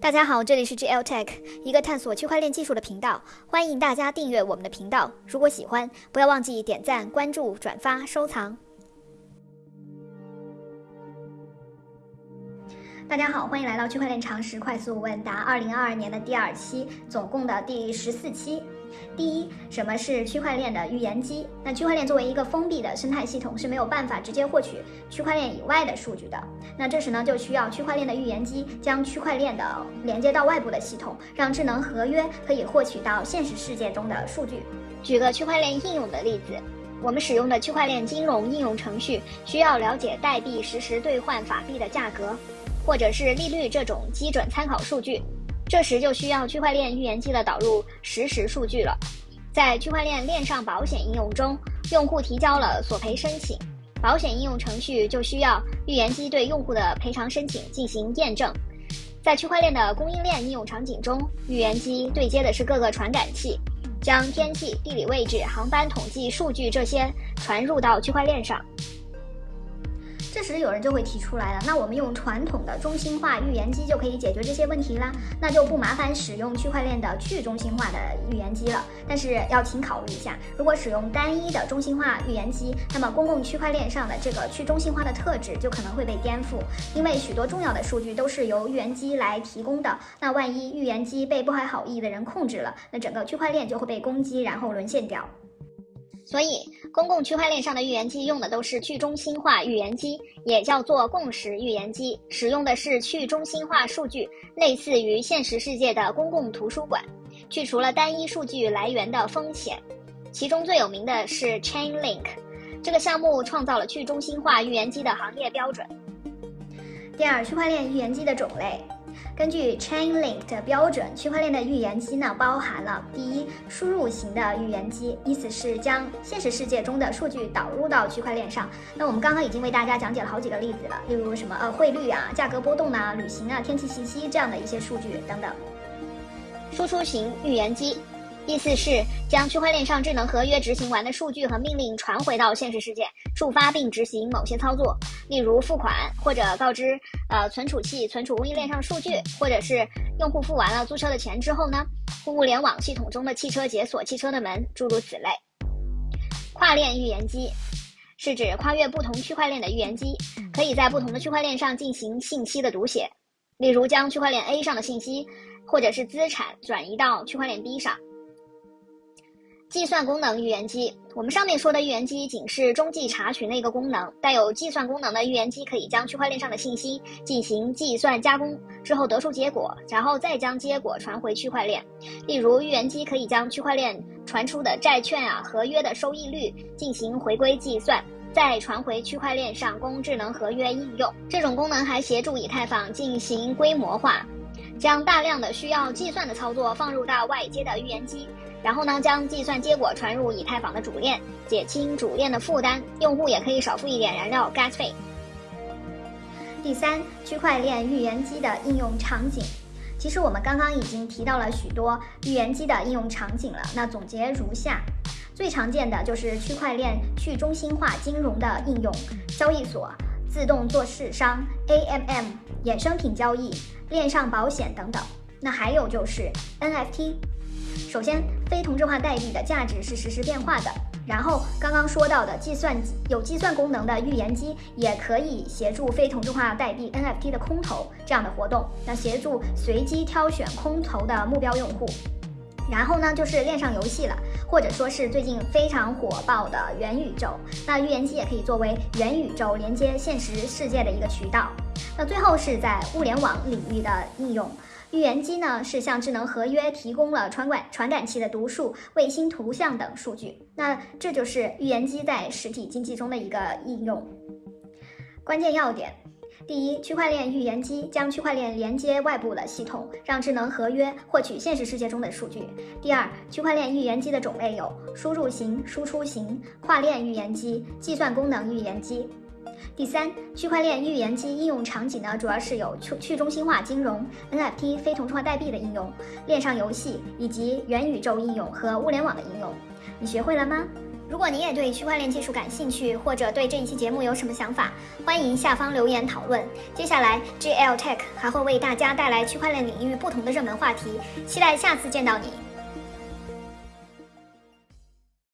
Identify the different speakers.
Speaker 1: 大家好，这里是 GL Tech，一个探索区块链技术的频道，欢迎大家订阅我们的频道。如果喜欢，不要忘记点赞、关注、转发、收藏。大家好，欢迎来到区块链常识快速问答二零二二年的第二期，总共的第十四期。第一，什么是区块链的预言机？那区块链作为一个封闭的生态系统，是没有办法直接获取区块链以外的数据的。那这时呢，就需要区块链的预言机将区块链的连接到外部的系统，让智能合约可以获取到现实世界中的数据。举个区块链应用的例子，我们使用的区块链金融应用程序需要了解代币实时兑换法币的价格，或者是利率这种基准参考数据。这时就需要区块链预言机的导入实时数据了。在区块链链上保险应用中，用户提交了索赔申请，保险应用程序就需要预言机对用户的赔偿申请进行验证。在区块链的供应链应用场景中，预言机对接的是各个传感器，将天气、地理位置、航班统计数据这些传入到区块链上。这时有人就会提出来了，那我们用传统的中心化预言机就可以解决这些问题啦，那就不麻烦使用区块链的去中心化的预言机了。但是要请考虑一下，如果使用单一的中心化预言机，那么公共区块链上的这个去中心化的特质就可能会被颠覆，因为许多重要的数据都是由预言机来提供的。那万一预言机被不怀好意的人控制了，那整个区块链就会被攻击，然后沦陷掉。所以，公共区块链上的预言机用的都是去中心化预言机，也叫做共识预言机，使用的是去中心化数据，类似于现实世界的公共图书馆，去除了单一数据来源的风险。其中最有名的是 Chainlink，这个项目创造了去中心化预言机的行业标准。第二，区块链预言机的种类。根据 Chainlink 的标准，区块链的预言机呢，包含了第一，输入型的预言机，意思是将现实世界中的数据导入到区块链上。那我们刚刚已经为大家讲解了好几个例子了，例如什么呃汇率啊、价格波动啊、旅行啊、天气信息这样的一些数据等等。输出型预言机。意思是将区块链上智能合约执行完的数据和命令传回到现实世界，触发并执行某些操作，例如付款或者告知呃存储器存储供应链上数据，或者是用户付完了租车的钱之后呢，互联网系统中的汽车解锁汽车的门，诸如此类。跨链预言机是指跨越不同区块链的预言机，可以在不同的区块链上进行信息的读写，例如将区块链 A 上的信息或者是资产转移到区块链 B 上。计算功能预言机，我们上面说的预言机仅是中继查询的一个功能，带有计算功能的预言机可以将区块链上的信息进行计算加工之后得出结果，然后再将结果传回区块链。例如，预言机可以将区块链传出的债券啊合约的收益率进行回归计算，再传回区块链上供智能合约应用。这种功能还协助以太坊进行规模化，将大量的需要计算的操作放入到外接的预言机。然后呢，将计算结果传入以太坊的主链，减轻主链的负担，用户也可以少付一点燃料 gas 费。第三，区块链预言机的应用场景。其实我们刚刚已经提到了许多预言机的应用场景了。那总结如下：最常见的就是区块链去中心化金融的应用，交易所、自动做市商、AMM、衍生品交易、链上保险等等。那还有就是 NFT。首先，非同质化代币的价值是实时变化的。然后，刚刚说到的计算有计算功能的预言机，也可以协助非同质化代币 NFT 的空投这样的活动，那协助随机挑选空投的目标用户。然后呢，就是链上游戏了，或者说是最近非常火爆的元宇宙。那预言机也可以作为元宇宙连接现实世界的一个渠道。那最后是在物联网领域的应用。预言机呢是向智能合约提供了传感传感器的读数、卫星图像等数据。那这就是预言机在实体经济中的一个应用。关键要点：第一，区块链预言机将区块链连接外部的系统，让智能合约获取现实世界中的数据。第二，区块链预言机的种类有输入型、输出型、跨链预言机、计算功能预言机。第三，区块链预言机应用场景呢，主要是有去去中心化金融、NFT 非同质化代币的应用、链上游戏以及元宇宙应用和物联网的应用。你学会了吗？如果你也对区块链技术感兴趣，或者对这一期节目有什么想法，欢迎下方留言讨论。接下来，GL Tech 还会为大家带来区块链领域不同的热门话题，期待下次见到你。